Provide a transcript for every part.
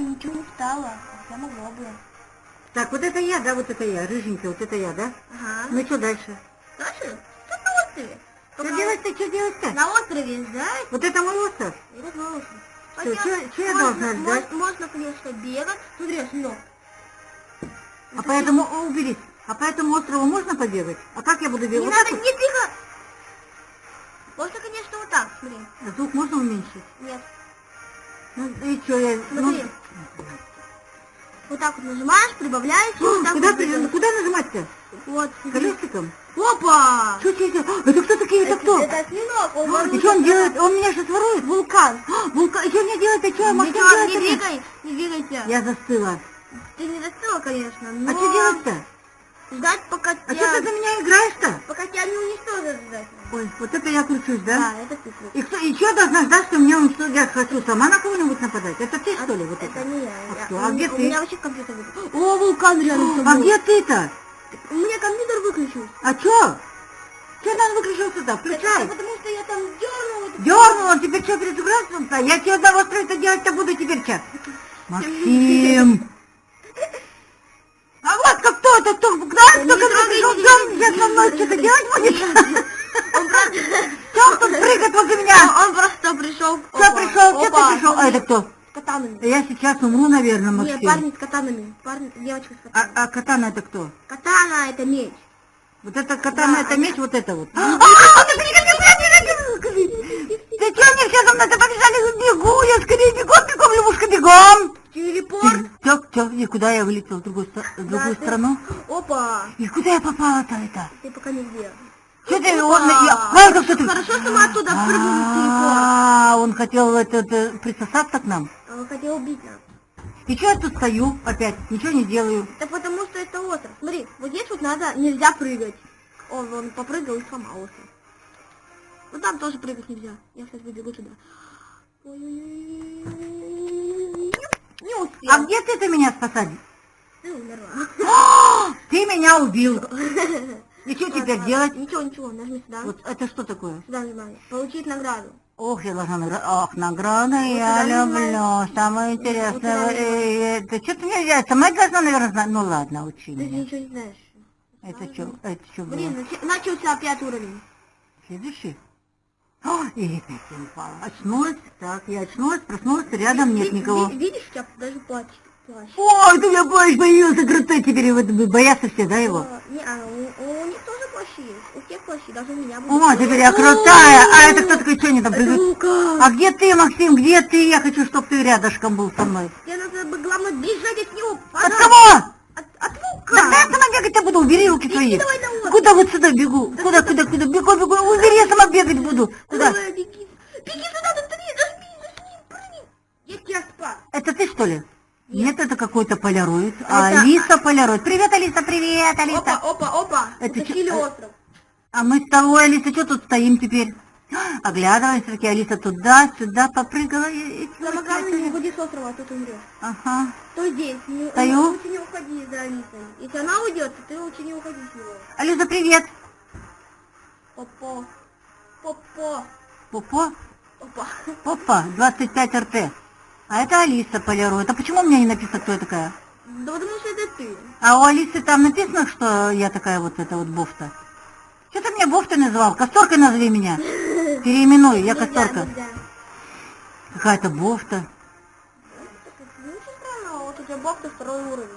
ничего не стало. Я могло бы. Так, вот это я, да, вот это я, рыженькая, вот это я, да? Ага. Ну что дальше? Дальше? Что на острове? Что делать-то, что делать-то? На острове ждать? Вот это мой остров? Это на остров. Что, чё- чё я должна ждать? Можно, конечно, бегать. Смотри, ну. А по этому, о, уберись, а по этому острову можно побегать? А как я буду Не бегать? Вот надо, так не двигай. Можно, конечно, вот так, смотри. вот? Звук можно уменьшить? Нет. Ну и что я... Смотри. Вот так вот нажимаешь, прибавляешь, Ну, вот куда, вот при- куда нажимать-то? Вот. Колесиком? Опа! Что, что? Это кто такие, это кто? Это осьминог, он А, И что он делает? Он меня сейчас ворует? Вулкан. А, Вулкан, и что мне делать-то? Что я могу делать? не двигай, не двигайся. Я застыла. Ты не застыла, конечно, но... А что делать-то? Ждать, пока А тебя... что ты за меня играешь-то? Пока тебя не уничтожат ждать. Ой, вот это я кручусь, да? Да, это ты крут. И кто, я должна ждать, что меня уничтожат? Я хочу сама на кого-нибудь нападать? Это ты, что ли, вот это? Это не я. А я- кто? у А где меня- ты? У меня вообще компьютер выключился. О, вулкан рядом А где ты-то? У меня компьютер выключился. А чё? Чё надо выключил сюда? Это Включай. потому что я там дернул. это- Дернула, теперь что, перезагрузился? Я тебе одного строить делать-то буду теперь что? Максим! А вот как кто это, кто, знаешь, кто не ко мне трогай, пришел, не что он трогай. сейчас со мной что-то делать будет? Он просто... Тут прыгает возле меня? Он просто пришел. Что пришел, ты пришел? А это кто? С катанами. Я сейчас умру, наверное, Не, Максим. парни с катанами. Парни, девочка с А, катанами. а катана это кто? Катана это меч. Вот это катана, Да, это а- меч, вот это вот. А, ты беги, беги, беги, беги. Ты что, они все за мной, ты побежали, бегу, я скорее бегом, бегом, лягушка, бегом. Телепорт. Все, все, и куда я вылетел в другую, в другую Да, ты- страну? Опа. И куда я попала-то это? Ты пока нигде. Что ты, он, я, а, это ты? Хорошо, что мы оттуда прыгнули. А, он хотел это, это, присосаться к нам. А Он хотел убить нас. И что я тут стою опять, ничего не делаю. Так потому что это остров. Смотри, вот здесь вот надо, нельзя прыгать. Он, он попрыгал и сломал остров. Вот там тоже прыгать нельзя. Я сейчас выбегу туда. Ой-ой-ой. Не успел. А где ты-то меня спасать? Ты умерла. Ты меня убил. И что теперь делать? Ничего, ничего, нажми сюда. Вот это что такое? Сюда нажимай. Получить награду. Ох, я должна награда. Ох, награда я туда люблю. Самое интересное. э, что ты мне взять? Сама должна, наверное, знать. Ну ладно, учи Ты меня. ничего не знаешь. Это что? Это что было? Блин, начался опять уровень. Следующий? О, и опять я упала. Очнулась. Так, я очнулась, проснулась, рядом нет никого. ви- Видишь, тебя даже плащ. Ой, ты меня плащ появился крутой, теперь вот боятся все, да, его? А, Не, а, у, у них тоже плащи есть. У всех плащи, даже у меня будет. О, теперь я крутая. А это кто такой, что они там придут? А где ты, Максим, где ты? Я хочу, чтобы ты рядышком был со мной. Тебе надо бы, главное, бежать от него. От кого? От, от Лука. Я сама бегать-то буду? Убери руки свои. давай остров. Куда вот сюда бегу? Куда, куда, куда? Бегу, бегу. Убери, я сама бегать буду. Куда? Беги. Беги сюда, быстрее, прыгни. Я тебя спас. Это ты, что ли? Нет, это какой-то поляроид. Это- Алиса поляроид. Привет, Алиса, привет, Опа, Алиса. опа, опа. Это Утащили остров. А мы с тобой, Алиса, что тут стоим теперь? Оглядываемся, таки Алиса туда-сюда попрыгала. и- и- Самое главное, не уходи с острова, а то ты умрешь. Ага. Стой здесь. Не, Стою. Лучше не уходи за Алисой. Если она уйдет, то ты лучше не уходи с него. Алиса, привет. Попо. Попо. Попо? Опа. Опа, 25 РТ. А это Алиса поляроид. А почему у меня не написано, кто я такая? Да потому что это ты. А у Алисы там написано, что я такая вот эта вот бофта. Что ты меня бофтой называл? Касторкой назови меня. Переименуй, я касторка. Какая-то бофта.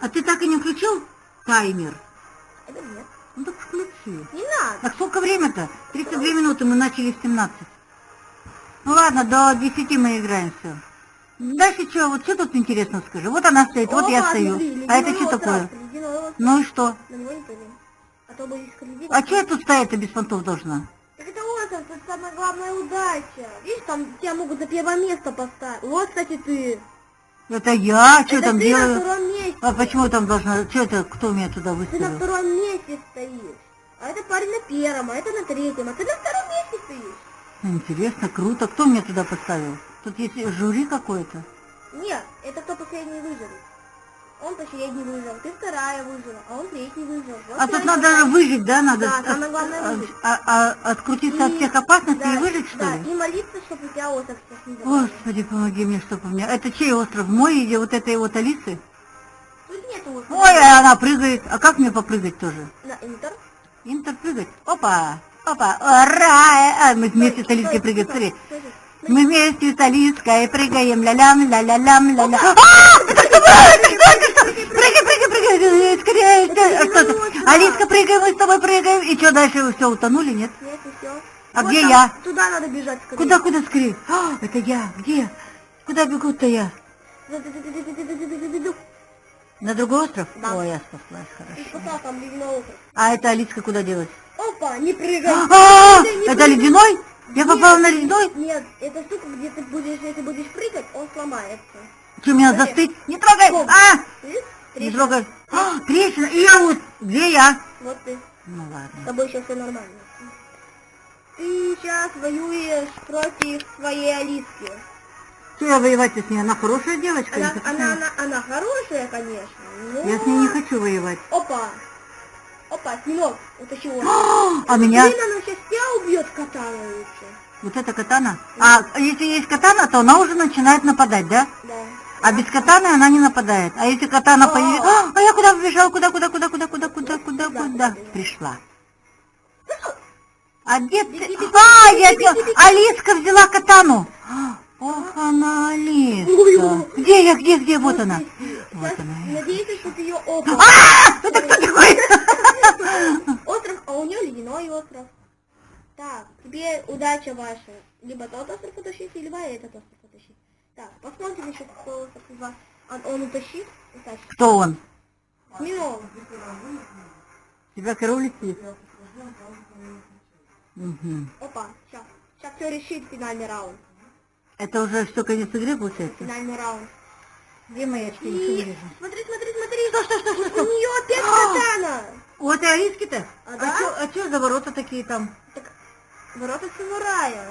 А ты так и не включил таймер? Это нет. Ну так включи. Не надо. Так сколько время-то? 32 минуты, мы начали в 17. Ну ладно, до 10 мы играем все. Дальше что, вот что тут интересно скажи? Вот она стоит, вот я стою. смотри, А это что такое? Ну и что? На него не прыгай. А. А что я тут стоять-то без понтов должна? Самая главная удача. Видишь, там тебя могут за первое место поставить. Вот, кстати, ты. Это я, что это там ты делаю? на втором месте. А почему там должна... Что это, кто меня туда Ты на выставил? втором месте стоишь. А это парень на первом, а это на третьем, а ты на втором месте стоишь. Интересно, круто. Кто меня туда поставил? Тут есть жюри какое-то. Нет, это кто последний выживет. Он последний выжил, ты вторая выжила, а он третий выжил. Вот А тут надо же выжить, да? Надо Да, от- самое главное а- выжить. а- а- открутиться от И- всех опасностей да, и выжить, что да, ли? и молиться, чтобы у тебя остров сейчас не забрали. Господи, помоги мне, чтоб у меня... Это чей остров? Мой или вот этой вот Алисы? Тут нет острова. Ой, а она прыгает. А как мне попрыгать тоже? На интер. Интер прыгать. Опа, опа, ура! А, мы вместе с Алиской прыгаем, смотри. Мы вместе с Алиской прыгаем, ля-лям, ля-ля-лям, ля-ля. А? Прыгай, прыгай, прыгай, скорее. А Что-то, Алиска, прыгай, мы с тобой прыгаем. И что, дальше вы все утонули, нет? Нет, все. А вот где там, я? Туда надо бежать скорее. Куда, куда скорее? А, это я. Где? Куда бегут-то я? На другой остров? Да. О, я спаслась, хорошо. Спасла, там. А это Алиска куда делась? Опа, не прыгай. А, -а, -а! Не это прыгай. ледяной? Я попала на ледяной? Нет, это штука, где ты будешь, если будешь прыгать, он сломается. Что, меня застыть? Не трогай! А! Не трогай. А, трещина. И я вот. Где я? Вот ты. Ну С ладно. тобой сейчас все нормально. Ты сейчас воюешь против своей Алиски. Что я воевать-то с ней? Она хорошая девочка? Она, с она, она, она хорошая, конечно, но... Я с ней не хочу воевать. Опа! Опа, снимок, утащи его. А меня? Блин, она сейчас тебя убьет катана лучше. Вот это катана? А если есть катана, то она уже начинает нападать, да? Да. А без катаны она не нападает. А если катана А. появится... А, а я куда побежала? Куда, куда, куда, куда, куда, куда, куда, Куда? Пришла. А где ты? А, я. Алиска взяла катану. Ох, она Алиска. Где я, где, где? Вот она. Вот она. Надеюсь, что ты ее опа. А, это кто такой? Остров, а у нее ледяной остров. Так, тебе удача ваша. Либо тот остров утащить, либо этот остров утащить. Так, посмотрим еще, из вас. Он, он утащит? Утащит. Кто он? Минул. Тебя король летит. Мгм. Опа, сейчас. Сейчас все решит финальный раунд. Это уже все конец игры получается? Финальный раунд. Где мои очки? И... Ничего не вижу. Смотри, смотри, смотри. Что, что, что, что, У нее опять А! катана. У этой Алиски-то? А да? чё- а что за ворота такие там? Так, ворота самурая.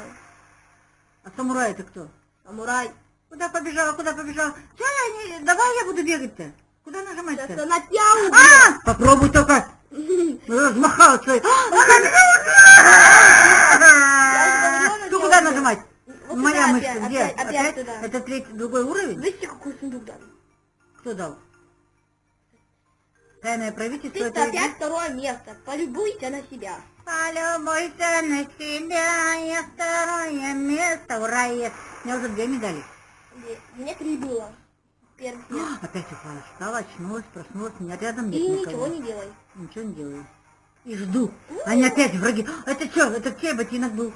А самурай это кто? Самурай. Куда побежала, куда побежала? Чё я не... Давай я буду бегать-то. Куда Сейчас нажимать-то? она тебя убьет. А! Попробуй только. Размахала своей. она куда нажимать? Моя мышца опять, где? опять. Это третий, другой уровень? Видите, какой сундук дали? Кто дал? Тайное правительство Ты это опять второе место. Полюбуйте на себя. Полюбуйся на себя, я второе место, ура, есть. У меня уже две медали. Мне три было. Первый место. Опять упала, встала, очнулась, проснулась, меня рядом нет И никого. ничего не делай. Ничего не делаю. И жду. Они опять враги. А Это что? Это чей ботинок был?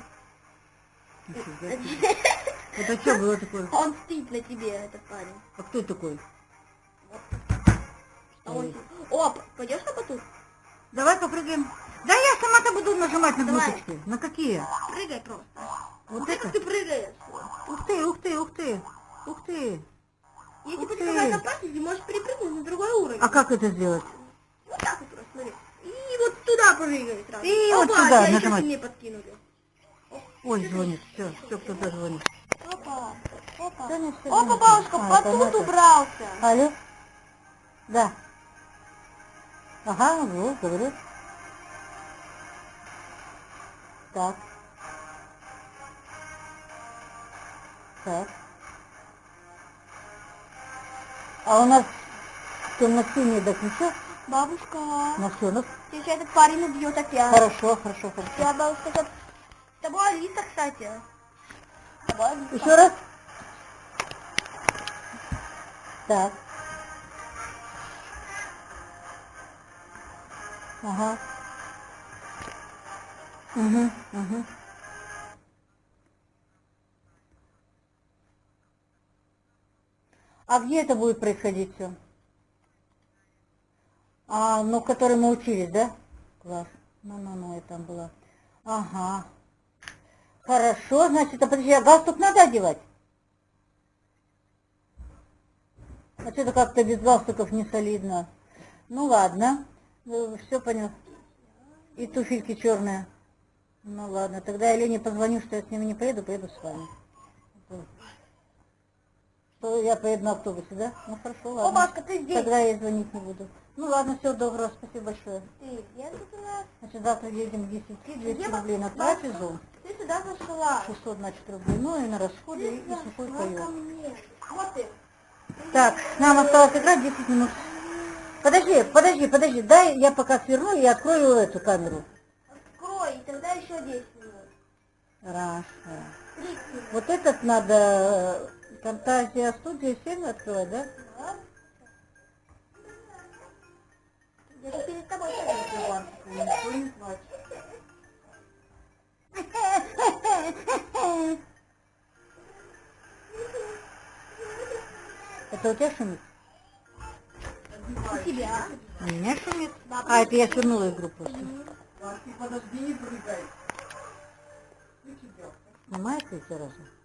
Это что было такое? Он мстит на тебе, этот парень. А кто такой? А он... О, пойдешь на батут? Давай попрыгаем. Да я сама-то буду нажимать на Давай. кнопочки. На какие? Прыгай просто. Вот Смотри, это? ты прыгаешь. Ух ты, ух ты, ух ты. Ух ты. Если Ух ты. опасность, ты можешь перепрыгнуть на другой уровень. А как это сделать? Вот так вот просто, смотри. И вот туда прыгай сразу. И вот Опа, тебя еще нажимать. сильнее подкинули. Ой, звонит. Все, все, кто-то звонит. Опа, опа. Да не, всё Опа, бабушка, А, батут убрался. Алло? Да. Ага, вот, говорю. Так. Так. А у нас темно-синий, так ничего? Бабушка, На все, ну, сейчас этот парень убьет опять. хорошо, хорошо, хорошо. Я бабушка, с тобой Алиса, кстати. С тобой Алиса. Еще раз. Так. Ага. Угу, угу. А где это будет происходить все? А, ну, в которой мы учились, да? Класс. Ну-ну-ну, я там была. Ага. Хорошо, значит, а подожди, а галстук надо одевать? А что-то как-то без галстуков не солидно. Ну ладно, все понял. И туфельки черные. Ну ладно, тогда я Лене позвоню, что я с ними не поеду, поеду с вами. Я поеду на автобусе, да? Ну хорошо, ладно. О, Машка, ты здесь. Тогда я звонить не буду. Ну ладно, всего доброго, спасибо большое. Ты где тут у нас? Значит, завтра едем к 10, 200 Где рублей на трапезу, Ты сюда зашла. 600, значит, рублей, ну и на расходы, Ты и сухой паёк. мне. Вот ты. Так, нам осталось играть 10 минут. Подожди, подожди, подожди, дай я пока сверну и открою эту камеру. Открой, и тогда еще 10 минут. Раз. 30 минут. Вот этот надо э, Фантазия студия 7 открывать, да? Да. Я же перед тобой сажусь. Никто не плачет. Это у тебя шумит? У тебя. У меня шумит. А, это я свернула игру просто. Подожди, не прыгай. Снимается эти разы?